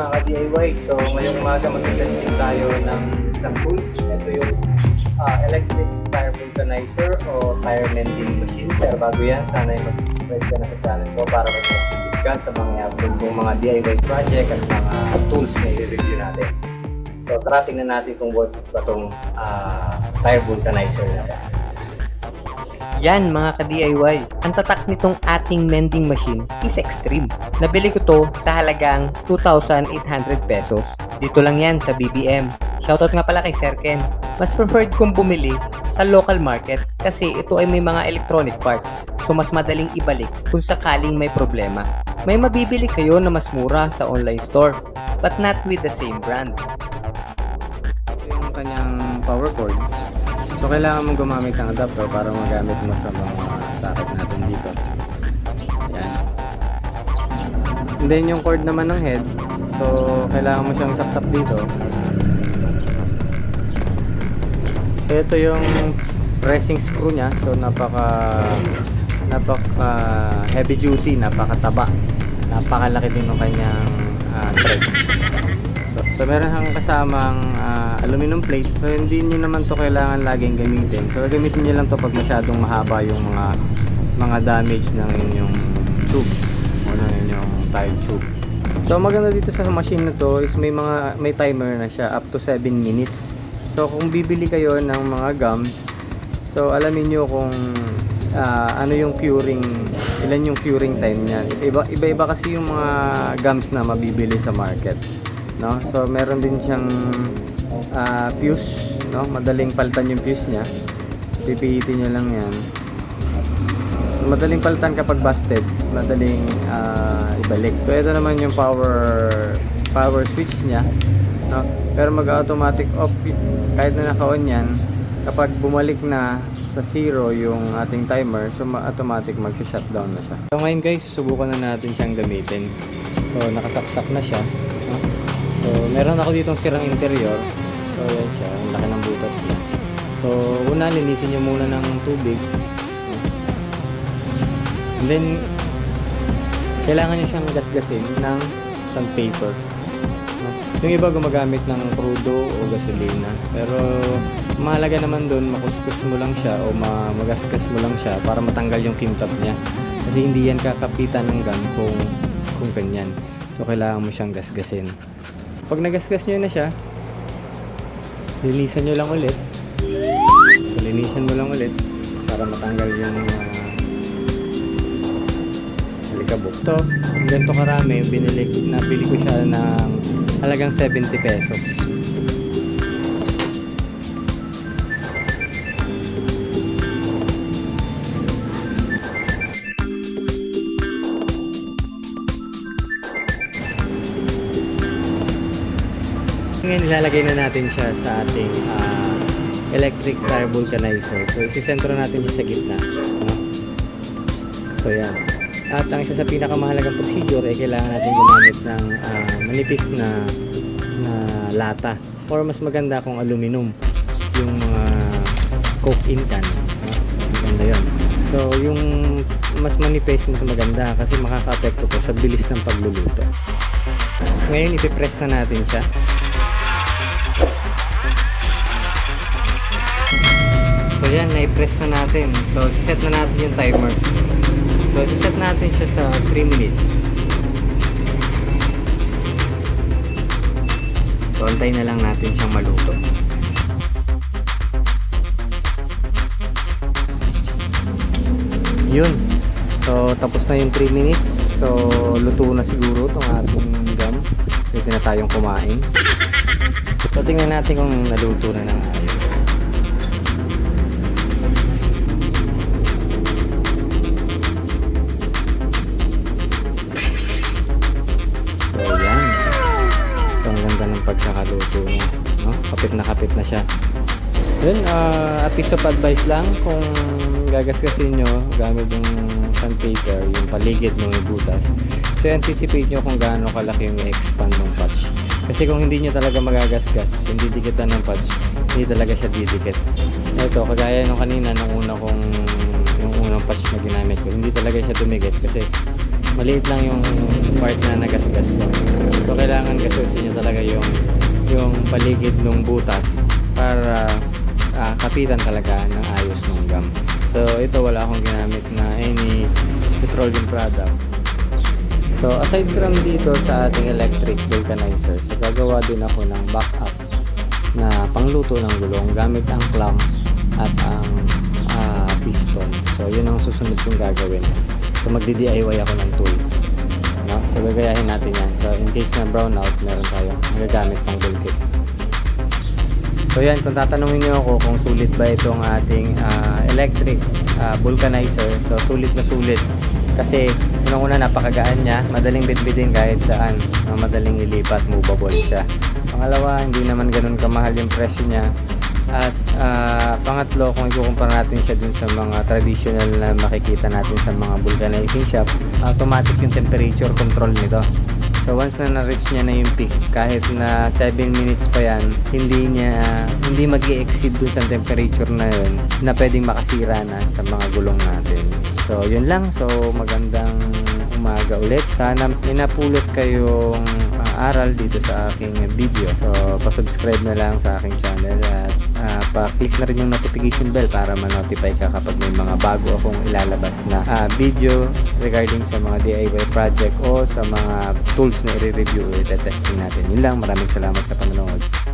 mga ka-DIY. So ngayong umaga mag-testing tayo ng isang tools. Ito yung ah, electric tire vulcanizer o tire mending machine. Pero bago yan, sana yung mag-subscribe ka na sa channel ko para mag-update ka sa mga upload kong mga DIY project at mga tools na i-review natin. So tara tingnan natin kung worth ba itong tire vulcanizer na ba. Yan mga ka-DIY, ang tatak nitong ating mending machine is extreme. Nabili ko to sa halagang 2,800 pesos. Dito lang yan sa BBM. Shoutout nga pala kay Sir Ken. Mas preferred kong bumili sa local market kasi ito ay may mga electronic parts. So mas madaling ibalik kung sakaling may problema. May mabibili kayo na mas mura sa online store but not with the same brand. Ito yung kanyang power cord. So kailangan mong gumamit ng adapter para magamit mo sa mga socket natin dito. Yan. And then yung cord naman ng head. So kailangan mo siyang saksak dito. Ito yung pressing screw niya. So napaka napaka heavy duty, napakataba. Napakalaki din ng kanyang ah, thread. So, meron kang kasamang ah, aluminum plate. So hindi niyo naman to kailangan laging gamitin. So gamitin niyo lang to pag masyadong mahaba yung mga mga damage ng inyong tube o ng inyong tire tube. So maganda dito sa machine na to is may mga may timer na siya up to 7 minutes. So kung bibili kayo ng mga gums, so alamin niyo kung ah, ano yung curing, ilan yung curing time niyan. Iba iba kasi yung mga gums na mabibili sa market no? So meron din siyang ah, fuse, no? Madaling palitan yung fuse niya. Pipihitin niyo lang 'yan. So, madaling palitan kapag busted, madaling ah, ibalik. So ito naman yung power power switch niya, no? Pero mag-automatic off y- kahit na naka-on 'yan. Kapag bumalik na sa zero yung ating timer, so ma- automatic mag-shutdown na siya. So ngayon guys, susubukan na natin siyang gamitin. So nakasaksak na siya. So, meron ako ditong sirang interior. So, yan siya. Ang laki ng butas niya. So, una, linisin nyo muna ng tubig. And then, kailangan nyo siyang gasgasin ng sandpaper. Yung iba gumagamit ng crudo o gasolina. Pero, mahalaga naman doon, makuskus mo lang siya o ma magasgas mo lang siya para matanggal yung kintab niya. Kasi hindi yan kakapitan ng gun kung, kung ganyan. So, kailangan mo siyang gasgasin. Pag nagasgas nyo na siya, linisan nyo lang ulit. So, linisan mo lang ulit para matanggal yung uh, alikabok. Ito, ganito karami, binili, nabili ko siya ng halagang 70 pesos. Ngayon, ilalagay na natin siya sa ating ah, electric tire vulcanizer. So, isisentro natin siya sa gitna. No? So, yan. At ang isa sa pinakamahalagang procedure ay kailangan natin gumamit ng ah, manipis na, na lata. Or mas maganda kung aluminum. Yung mga coke in can. No? Maganda yun. So, yung mas manipis, mas maganda kasi makaka-apekto po sa bilis ng pagluluto. Ngayon, ipipress na natin siya. Yan, na-press na natin. So, siset na natin yung timer. So, siset natin siya sa 3 minutes. So, antayin na lang natin siyang maluto. Yun. So, tapos na yung 3 minutes. So, luto na siguro itong ating gum. Pwede na tayong kumain. So, tingnan natin kung naluto na ng ayos. Ang ganda ng pagkakaluto niya. No? Kapit na kapit na siya. Yun, uh, a piece of advice lang kung gagasgasin nyo gamit yung sandpaper, yung paligid ng butas. So, anticipate nyo kung gaano kalaki yung expand ng patch. Kasi kung hindi nyo talaga magagasgas, yung didikitan ng patch, hindi talaga siya didikit. Ito, kagaya nung kanina, nung una kong, yung unang patch na ginamit ko, hindi talaga siya dumikit kasi maliit lang yung part na nagasgas ko. So kailangan gasgasin niyo talaga yung yung paligid ng butas para ah, kapitan talaga ng ayos ng gum. So ito wala akong ginamit na any petroleum product. So aside from dito sa ating electric vulcanizer, so gagawa din ako ng backup na pangluto ng gulong gamit ang clamp at ang ah, piston. So yun ang susunod kong gagawin. So magdi-DIY ako ng tool. No? So gagayahin natin yan. So in case na brown out, meron tayong magagamit pang bulkit. So yan, kung tatanungin niyo ako kung sulit ba itong ating ah, electric ah, vulcanizer, so sulit na sulit. Kasi unang-una napakagaan niya, madaling bitbitin kahit saan, madaling ilipat, movable siya. Pangalawa, hindi naman ganun kamahal yung presyo niya. At ah, pangatlo, kung ikukumpara natin siya dun sa mga traditional na makikita natin sa mga vulcanizing shop, automatic yung temperature control nito. So once na na-reach niya na yung peak, kahit na 7 minutes pa yan, hindi niya, hindi mag exceed dun sa temperature na yun na pwedeng makasira na sa mga gulong natin. So yun lang, so magandang umaga ulit. Sana may napulot kayong ah, aral dito sa aking video. So pa-subscribe na lang sa aking channel at ah, pa-click na rin yung notification bell para ma-notify ka kapag may mga bago akong ilalabas na ah, video regarding sa mga DIY project o sa mga tools na i-review o i-testing natin. Yun lang, maraming salamat sa panonood.